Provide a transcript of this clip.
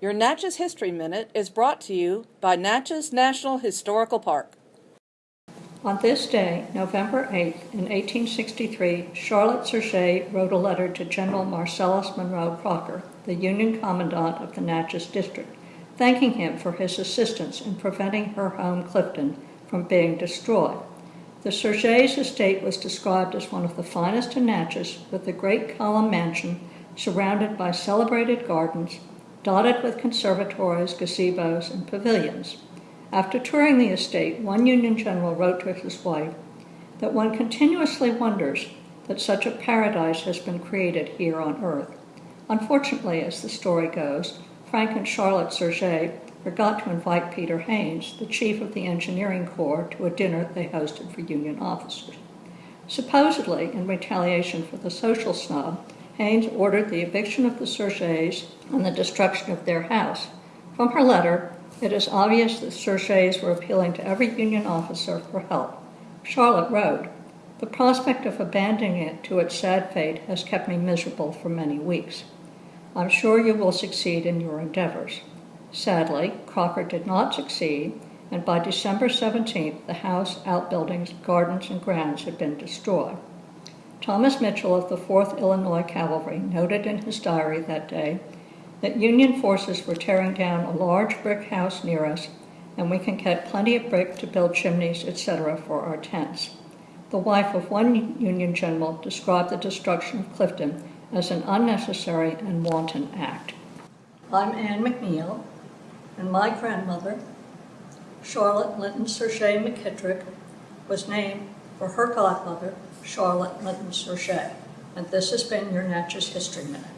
Your Natchez History Minute is brought to you by Natchez National Historical Park. On this day, November 8, in 1863, Charlotte Surget wrote a letter to General Marcellus Monroe Crocker, the Union Commandant of the Natchez District, thanking him for his assistance in preventing her home Clifton from being destroyed. The Surgets estate was described as one of the finest in Natchez, with a great column mansion surrounded by celebrated gardens, dotted with conservatories, gazebos, and pavilions. After touring the estate, one Union general wrote to his wife that one continuously wonders that such a paradise has been created here on earth. Unfortunately, as the story goes, Frank and Charlotte Surget forgot to invite Peter Hains, the chief of the engineering corps, to a dinner they hosted for Union officers. Supposedly, in retaliation for the social snub, Hains ordered the eviction of the Surgets and the destruction of their house. From her letter, it is obvious that Surgets were appealing to every Union officer for help. Charlotte wrote, The prospect of abandoning it to its sad fate has kept me miserable for many weeks. I'm sure you will succeed in your endeavors. Sadly, Crocker did not succeed, and by December 17th, the house, outbuildings, gardens, and grounds had been destroyed. Thomas Mitchell of the 4th Illinois Cavalry noted in his diary that day that Union forces were tearing down a large brick house near us, and we can get plenty of brick to build chimneys, etc., for our tents. The wife of one Union general described the destruction of Clifton as an unnecessary and wanton act. I'm Anne McNeil, and my grandmother, Charlotte Linton Surget McKittrick, was named for her godmother, Charlotte Linton Surget. And this has been your Natchez History Minute.